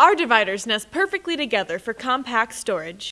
Our dividers nest perfectly together for compact storage.